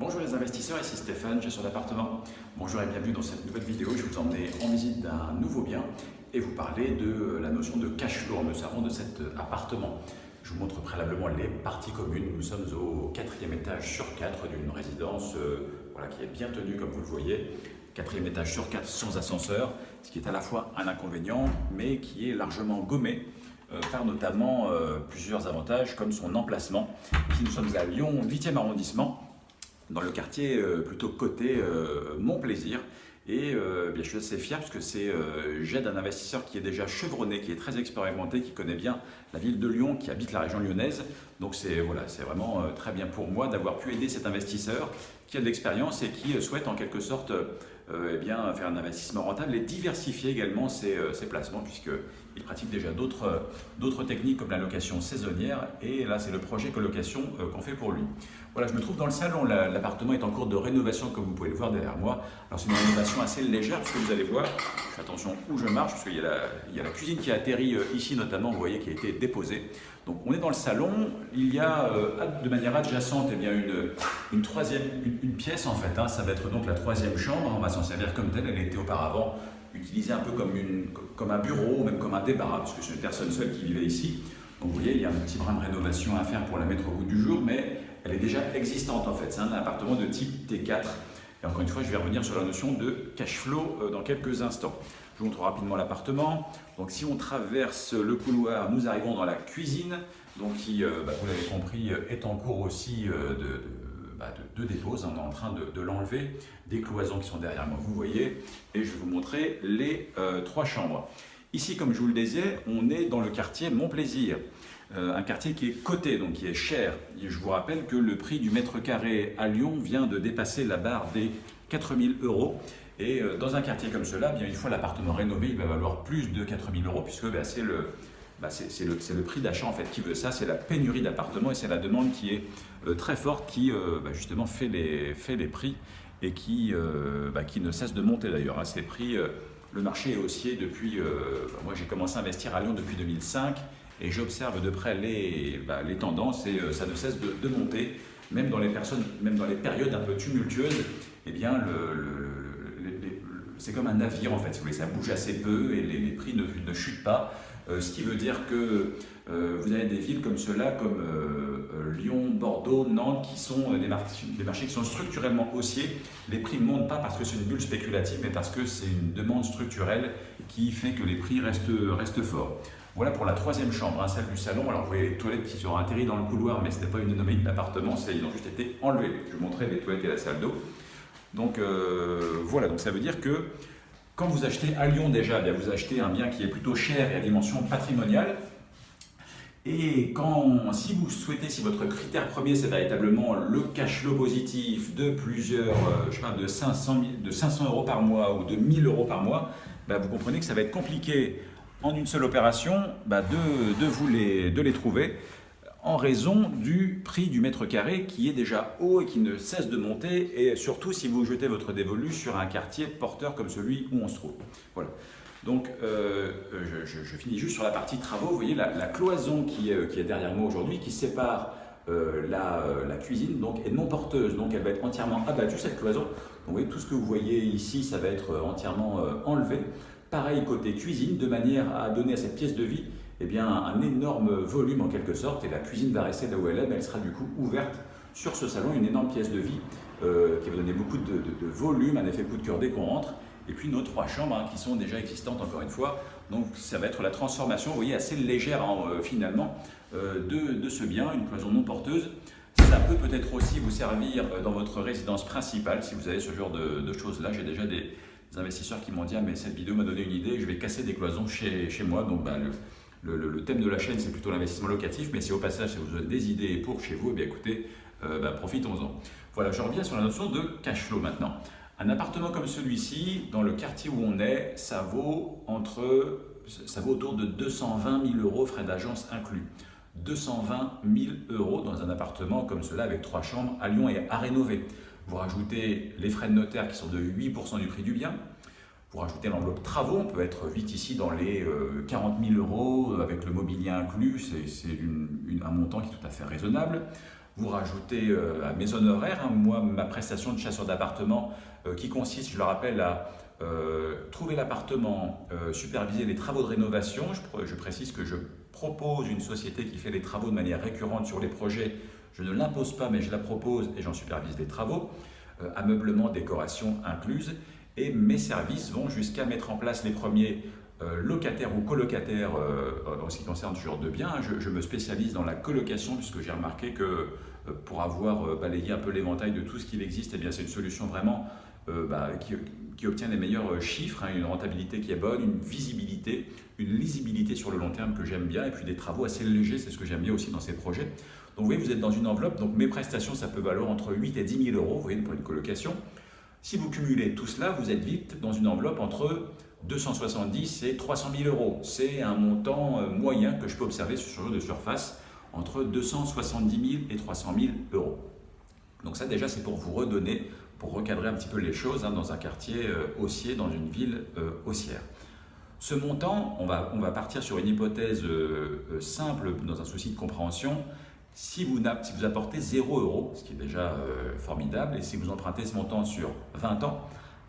Bonjour les investisseurs, ici Stéphane, gestion d'appartement. Bonjour et bienvenue dans cette nouvelle vidéo. Je vais vous emmener en visite d'un nouveau bien et vous parler de la notion de cash flow en savons de cet appartement. Je vous montre préalablement les parties communes. Nous sommes au quatrième étage sur quatre d'une résidence euh, voilà, qui est bien tenue comme vous le voyez. Quatrième étage sur quatre sans ascenseur, ce qui est à la fois un inconvénient mais qui est largement gommé euh, par notamment euh, plusieurs avantages comme son emplacement. Ici nous sommes à Lyon 8e arrondissement dans le quartier euh, plutôt côté euh, Mon Plaisir. Et euh, bien, je suis assez fier parce que j'aide un investisseur qui est déjà chevronné, qui est très expérimenté, qui connaît bien la ville de Lyon, qui habite la région lyonnaise. Donc c'est voilà, vraiment très bien pour moi d'avoir pu aider cet investisseur qui a de l'expérience et qui souhaite en quelque sorte eh bien, faire un investissement rentable et diversifier également ses, ses placements puisqu'il pratique déjà d'autres techniques comme la location saisonnière et là c'est le projet colocation qu'on fait pour lui. Voilà, je me trouve dans le salon, l'appartement est en cours de rénovation comme vous pouvez le voir derrière moi. Alors c'est une rénovation assez légère parce que vous allez voir, je fais attention où je marche parce qu'il y, a la cuisine qui a atterri euh, ici notamment, vous voyez, qui a été déposée. Donc on est dans le salon, il y a euh, de manière adjacente eh bien, une, troisième une, pièce en fait, hein. ça va être donc la troisième chambre, on va s'en servir comme telle, elle était auparavant utilisée un peu comme, une, comme un bureau, même comme un débarras, parce que c'est une personne seule qui vivait ici. Donc vous voyez, il y a un petit brin de rénovation à faire pour la mettre au bout du jour, mais elle est déjà existante en fait. C'est un appartement de type T4. Et encore une fois, je vais revenir sur la notion de cash flow euh, dans quelques instants. Je vous montre rapidement l'appartement. Donc si on traverse le couloir, nous arrivons dans la cuisine, donc qui, euh, bah, vous l'avez compris, euh, est en cours aussi de, bah, de, dépose. On est en train de, l'enlever. Des cloisons qui sont derrière moi, vous voyez. Et je vais vous montrer les trois chambres. Ici, comme je vous le disais, on est dans le quartier Mon Plaisir. Euh, un quartier qui est coté, donc qui est cher. je vous rappelle que le prix du mètre carré à Lyon vient de dépasser la barre des 4000 euros. Et euh, dans un quartier comme cela, bien une fois l'appartement rénové, il va valoir plus de 4000 euros puisque bah, c'est le, bah, le, le, prix d'achat en fait qui veut ça, c'est la pénurie d'appartements et c'est la demande qui est euh, très forte qui bah, justement fait les, fait les prix et qui, qui ne cesse de monter d'ailleurs. Hein. Ces prix, le marché est haussier depuis, moi j'ai commencé à investir à Lyon depuis 2005 et j'observe de près les, bah, les, tendances et euh, ça ne cesse de, monter, même dans les personnes, même dans les périodes un peu tumultueuses, eh bien c'est comme un navire en fait, vous ça bouge assez peu et les, prix ne, ne, chutent pas, euh, ce qui veut dire que euh, vous avez des villes comme cela, comme Lyon, Bordeaux, Nantes, qui sont des marchés, des marchés qui sont structurellement haussiers. Les prix ne montent pas parce que c'est une bulle spéculative, mais parce que c'est une demande structurelle qui fait que les prix restent, restent forts. Voilà pour la troisième chambre, hein, celle du salon. Alors vous voyez les toilettes qui sont atterries dans le couloir, mais ce n'est pas une anomalie de l'appartement, ils ont juste été enlevés. Je vous montrer les toilettes et la salle d'eau. Donc euh, voilà, donc ça veut dire que quand vous achetez à Lyon déjà, eh vous achetez un bien qui est plutôt cher et à dimension patrimoniale. Et quand, si vous souhaitez, si votre critère premier c'est véritablement le cash flow positif de plusieurs, euh, je 500, de 500 euros par mois ou de 1000 euros par mois, bah, vous comprenez que ça va être compliqué en une seule opération bah, de, de les trouver en raison du prix du mètre carré qui est déjà haut et qui ne cesse de monter et surtout si vous jetez votre dévolu sur un quartier porteur comme celui où on se trouve. Voilà. Donc euh, je, finis juste sur la partie travaux. Vous voyez la, cloison qui est, qui est, derrière moi aujourd'hui qui sépare euh, la, la, cuisine donc, est non porteuse, donc elle va être entièrement abattue cette cloison. Donc vous voyez tout ce que vous voyez ici, ça va être entièrement euh, enlevé. Pareil côté cuisine, de manière à donner à cette pièce de vie eh bien, un énorme volume en quelque sorte, et la cuisine va rester là où elle est, mais elle sera du coup ouverte sur ce salon, une énorme pièce de vie euh, qui va donner beaucoup de, volume, un effet coup de cœur dès qu'on rentre, et puis nos trois chambres hein, qui sont déjà existantes encore une fois, donc ça va être la transformation, vous voyez, assez légère hein, euh, finalement euh, de, ce bien, une cloison non porteuse. Ça peut peut-être aussi vous servir dans votre résidence principale si vous avez ce genre de choses-là. J'ai déjà des, investisseurs qui m'ont dit ah, mais cette vidéo m'a donné une idée, je vais casser des cloisons chez, chez moi. Donc bah, le, le, thème de la chaîne c'est plutôt l'investissement locatif, mais si au passage ça vous donne des idées pour chez vous, eh bien écoutez, euh, bah, profitons-en. Voilà, je reviens sur la notion de cash flow maintenant. Un appartement comme celui-ci, dans le quartier où on est, ça vaut, entre, ça vaut autour de 220 000 euros frais d'agence inclus. 220 000 euros dans un appartement comme cela avec trois chambres à Lyon et à rénover. Vous rajoutez les frais de notaire qui sont de 8% du prix du bien. Vous rajoutez l'enveloppe travaux, on peut être vite ici dans les 40 euh, 000 euros avec le mobilier inclus, c'est un montant qui est tout à fait raisonnable. vous rajoutez à mes honoraires, hein, moi, ma prestation de chasseur d'appartement, qui consiste, je le rappelle, à trouver l'appartement, superviser les travaux de rénovation. Je, je, précise que je propose une société qui fait les travaux de manière récurrente sur les projets. Je ne l'impose pas, mais je la propose et j'en supervise les travaux. ameublement, décoration incluse. Et mes services vont jusqu'à mettre en place les premiers euh, locataires ou colocataires euh, en ce qui concerne ce genre de biens. Je, me spécialise dans la colocation puisque j'ai remarqué que euh, pour avoir balayé un peu l'éventail de tout ce qu'il existe, eh c'est une solution vraiment bah, qui, obtient les meilleurs chiffres, hein, une rentabilité qui est bonne, une visibilité, une lisibilité sur le long terme que j'aime bien, et puis des travaux assez légers, c'est ce que j'aime bien aussi dans ces projets. Donc vous voyez, vous êtes dans une enveloppe, donc mes prestations, ça peut valoir entre 8 et 10 000 euros, vous voyez, pour une colocation. Si vous cumulez tout cela, vous êtes vite dans une enveloppe entre 270 et 300 000 euros. C'est un montant euh, moyen que je peux observer sur ce jeu de surface entre 270 000 et 300 000 euros. Donc ça déjà c'est pour vous redonner, pour recadrer un petit peu les choses hein, dans un quartier euh, haussier, dans une ville euh, haussière. Ce montant, on va, partir sur une hypothèse simple dans un souci de compréhension. Si vous, si vous apportez 0 euros, ce qui est déjà formidable, et si vous empruntez ce montant sur 20 ans,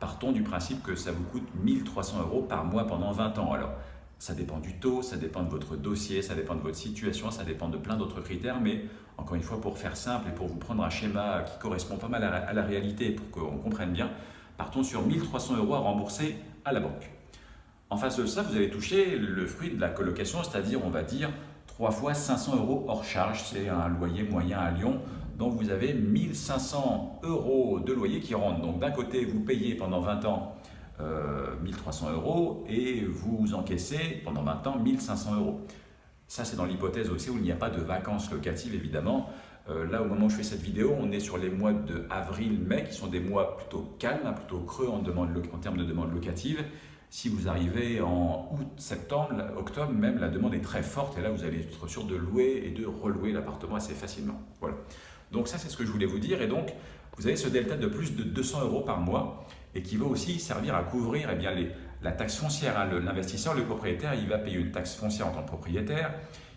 partons du principe que ça vous coûte 1300 euros par mois pendant 20 ans. Alors, ça dépend du taux, ça dépend de votre dossier, ça dépend de votre situation, ça dépend de plein d'autres critères, mais encore une fois, pour faire simple et pour vous prendre un schéma qui correspond pas mal à la réalité pour qu'on comprenne bien, partons sur 1300 euros à rembourser à la banque. En face de ça, vous allez toucher le fruit de la colocation, c'est-à-dire, on va dire, 3 fois 500 euros hors charge, c'est un loyer moyen à Lyon donc vous avez 1500 euros de loyer qui rentrent. Donc d'un côté, vous payez pendant 20 ans 1300 euh, euros et vous encaissez pendant 20 ans 1500 euros. Ça, c'est dans l'hypothèse aussi où il n'y a pas de vacances locatives, évidemment. Euh, là, au moment où je fais cette vidéo, on est sur les mois de avril-mai, qui sont des mois plutôt calmes, plutôt creux en, en termes de demande locative. Si vous arrivez en août, septembre, octobre même, la demande est très forte et là, vous allez être sûr de louer et de relouer l'appartement assez facilement. Voilà. Donc ça, c'est ce que je voulais vous dire. Et donc, vous avez ce delta de plus de 200 euros par mois et qui va aussi servir à couvrir eh bien, la taxe foncière. Hein. L'investisseur, le propriétaire, il va payer une taxe foncière en tant que propriétaire.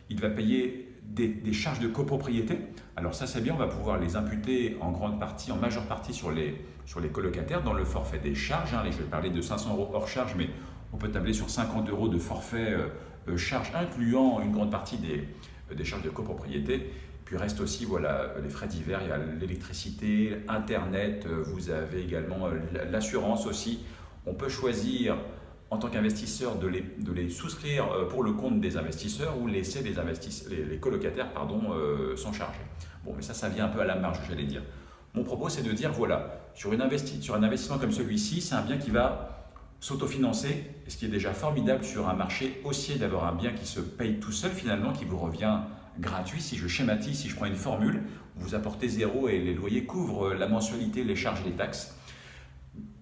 Il va payer des, charges de copropriété. Alors ça, c'est bien, on va pouvoir les imputer en grande partie, en majeure partie sur les, sur les colocataires dans le forfait des charges. Hein. Je vais parler de 500 euros hors charge, mais on peut tabler sur 50 euros de forfait euh, euh, charge, incluant une grande partie des, des charges de copropriété. Puis reste aussi voilà, les frais divers, il y a l'électricité, Internet, euh, vous avez également euh, l'assurance aussi. On peut choisir en tant qu'investisseur de les, de les, souscrire euh, pour le compte des investisseurs ou laisser les, les, colocataires pardon, s'en charger. Bon, mais ça, ça vient un peu à la marge, j'allais dire. Mon propos, c'est de dire, voilà, sur, une sur un investissement comme celui-ci, c'est un bien qui va s'autofinancer, ce qui est déjà formidable sur un marché haussier d'avoir un bien qui se paye tout seul finalement, qui vous revient gratuit. Si je schématise, si je prends une formule, vous apportez zéro et les loyers couvrent la mensualité, les charges et les taxes.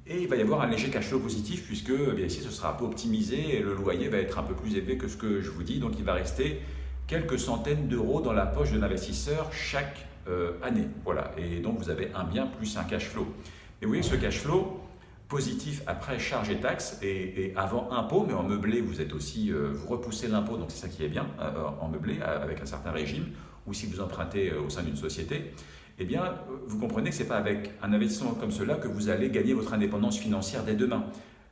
Et il va y avoir un léger cash flow positif puisque eh bien ici ce sera un peu optimisé et le loyer va être un peu plus élevé que ce que je vous dis. Donc il va rester quelques centaines d'euros dans la poche de l'investisseur chaque euh, année. Voilà. Et donc vous avez un bien plus un cash flow. Et vous voyez ce cash flow, positif après charges et taxes et, avant impôt, mais en meublé, vous êtes aussi, euh, vous repoussez l'impôt, donc c'est ça qui est bien, euh, en meublé, avec un certain régime, ou si vous empruntez euh, au sein d'une société, eh bien, vous comprenez que ce n'est pas avec un investissement comme cela que vous allez gagner votre indépendance financière dès demain.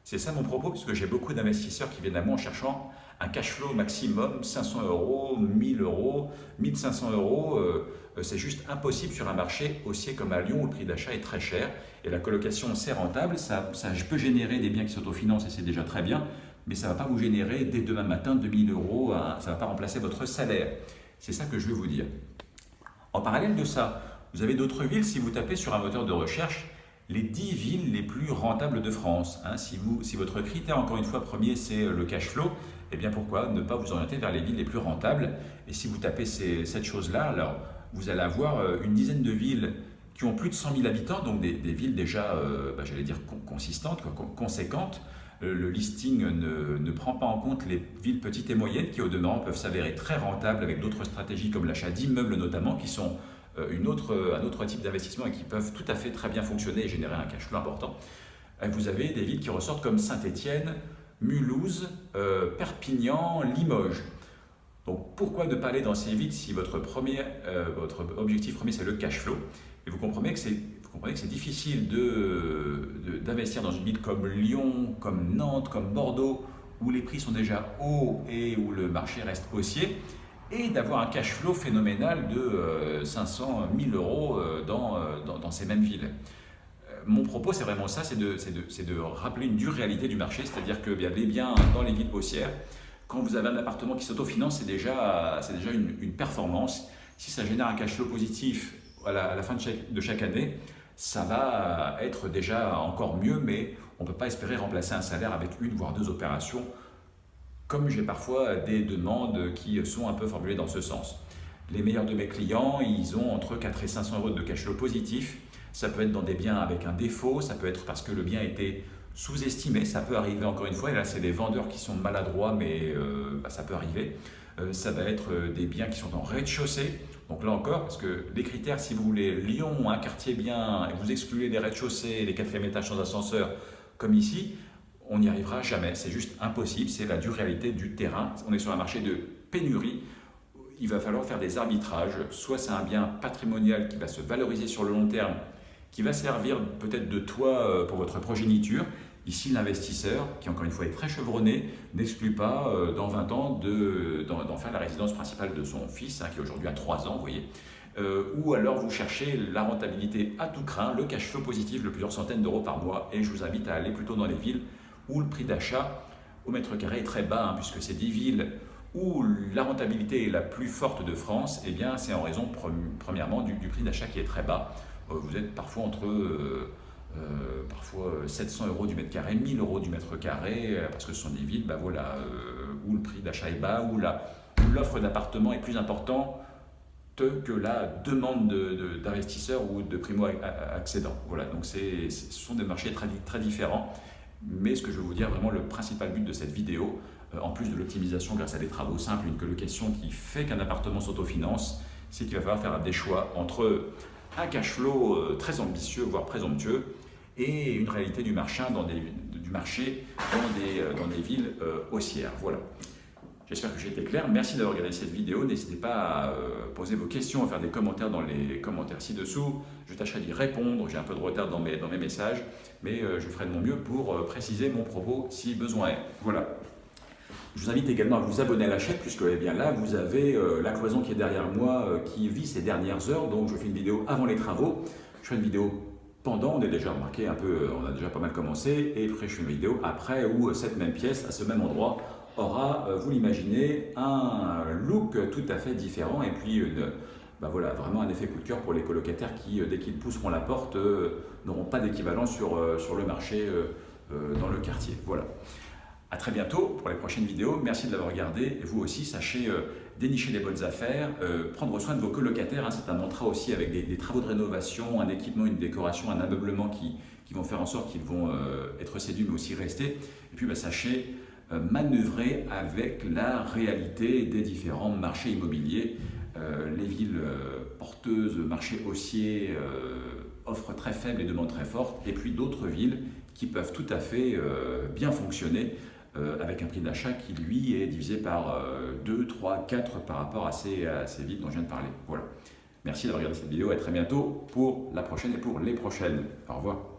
C'est ça mon propos, puisque j'ai beaucoup d'investisseurs qui viennent à moi en cherchant un cash flow maximum, 500 euros, 1000 euros, 1500 euros. Euh, c'est juste impossible sur un marché haussier comme à Lyon où le prix d'achat est très cher. Et la colocation, c'est rentable, ça, ça peut générer des biens qui s'autofinancent et c'est déjà très bien, mais ça ne va pas vous générer dès demain matin 2000 euros, ça ne va pas remplacer votre salaire. C'est ça que je veux vous dire. En parallèle de ça, vous avez d'autres villes, si vous tapez sur un moteur de recherche, les 10 villes les plus rentables de France. Hein. si, vous, si votre critère, encore une fois, premier, c'est euh, le cash flow, eh bien pourquoi ne pas vous orienter vers les villes les plus rentables? Et si vous tapez cette chose-là, alors vous allez avoir euh, une dizaine de villes qui ont plus de 100 000 habitants, donc des, villes déjà, euh, bah, j'allais dire, consistantes, conséquentes. Le listing ne, ne, prend pas en compte les villes petites et moyennes qui, au demeurant, peuvent s'avérer très rentables avec d'autres stratégies comme l'achat d'immeubles notamment, qui sont euh, une autre, un autre type d'investissement et qui peuvent tout à fait très bien fonctionner et générer un cash flow important. Euh, vous avez des villes qui ressortent comme Saint-Étienne, Mulhouse, euh, Perpignan, Limoges. Donc pourquoi ne pas aller dans ces villes si votre, premier, euh, votre objectif premier c'est le cash flow? Et vous comprenez que c'est c'est difficile d'investir de, dans une ville comme Lyon, comme Nantes, comme Bordeaux, où les prix sont déjà hauts et où le marché reste haussier, et d'avoir un cash flow phénoménal de 500 euh, 000 euros dans, dans ces mêmes villes mon propos, c'est vraiment ça, c'est de, rappeler une dure réalité du marché, c'est-à-dire que bien, les biens dans les villes haussières, quand vous avez un appartement qui s'autofinance, c'est déjà, une, performance. Si ça génère un cash flow positif à la, à la fin de chaque, de chaque, année, ça va être déjà encore mieux, mais on ne peut pas espérer remplacer un salaire avec une voire deux opérations, comme j'ai parfois des demandes qui sont un peu formulées dans ce sens. Les meilleurs de mes clients, ils ont entre 4 et 500 euros de cash flow positif, ça peut être dans des biens avec un défaut, ça peut être parce que le bien était sous-estimé, ça peut arriver encore une fois, et là c'est des vendeurs qui sont maladroits, mais euh, bah, ça peut arriver. Euh, ça va être euh, des biens qui sont en rez-de-chaussée, donc là encore, parce que les critères, si vous voulez Lyon, un quartier bien, et vous excluez les rez-de-chaussée, les quatrième étages sans ascenseur, comme ici, on n'y arrivera jamais, c'est juste impossible, c'est la dure réalité du terrain. On est sur un marché de pénurie, il va falloir faire des arbitrages, soit c'est un bien patrimonial qui va se valoriser sur le long terme, qui va servir peut-être de toit euh, pour votre progéniture. Ici, l'investisseur, qui encore une fois est très chevronné, n'exclut pas euh, dans 20 ans d'en faire la résidence principale de son fils, hein, qui aujourd'hui a 3 ans, vous voyez. Euh, ou alors vous cherchez la rentabilité à tout craint, le cash flow positif de plusieurs centaines d'euros par mois, et je vous invite à aller plutôt dans les villes où le prix d'achat au mètre carré est très bas, hein, puisque c'est 10 villes où la rentabilité est la plus forte de France, eh bien c'est en raison premièrement du prix d'achat qui est très bas. Euh, vous êtes parfois entre euh, euh, parfois 700 euros du mètre carré, 1000 euros du mètre carré, parce que ce sont des villes bah voilà, où le prix d'achat est bas, où l'offre d'appartements est plus importante que la demande d'investisseurs ou de primo-accédants. Voilà, donc ce sont des marchés très, très différents. Mais ce que je veux vous dire, vraiment le principal but de cette vidéo, en plus de l'optimisation grâce à des travaux simples, une colocation qui fait qu'un appartement s'autofinance, c'est qu'il va falloir faire des choix entre un cash flow euh, très ambitieux, voire présomptueux, et une réalité du marché dans des, du marché dans des, euh, dans des villes euh, haussières. Voilà. J'espère que j'ai été clair. Merci d'avoir regardé cette vidéo. N'hésitez pas à poser vos questions, à faire des commentaires dans les commentaires ci-dessous. Je tâcherai d'y répondre. J'ai un peu de retard dans mes, dans mes messages, mais je ferai de mon mieux pour préciser mon propos si besoin est. Voilà. Je vous invite également à vous abonner à la chaîne puisque eh bien, là, vous avez euh, la cloison qui est derrière moi euh, qui vit ces dernières heures. Donc, je fais une vidéo avant les travaux. Je fais une vidéo pendant, on est déjà remarqué un peu, euh, on a déjà pas mal commencé. Et après, je fais une vidéo après où cette même pièce, à ce même endroit, aura, vous l'imaginez, un look tout à fait différent. Et puis, bah voilà, vraiment un effet coup de cœur pour les colocataires qui, dès qu'ils pousseront la porte, n'auront pas d'équivalent sur, sur le marché dans le quartier. Voilà. A très bientôt pour les prochaines vidéos. Merci de l'avoir regardé. Et vous aussi, sachez euh, dénicher les bonnes affaires, euh, prendre soin de vos colocataires. Hein. c'est un mantra aussi avec des, travaux de rénovation, un équipement, une décoration, un ameublement qui, qui vont faire en sorte qu'ils vont euh, être séduits mais aussi rester. Et puis, bah, sachez manœuvrer avec la réalité des différents marchés immobiliers. les villes porteuses, marchés haussiers, offrent très faibles et demandes très fortes. Et puis d'autres villes qui peuvent tout à fait bien fonctionner euh, avec un prix d'achat qui, lui, est divisé par 2, 3, 4 par rapport à ces, à ces dont je viens de parler. Voilà. Merci d'avoir regardé cette vidéo et à très bientôt pour la prochaine et pour les prochaines. Au revoir.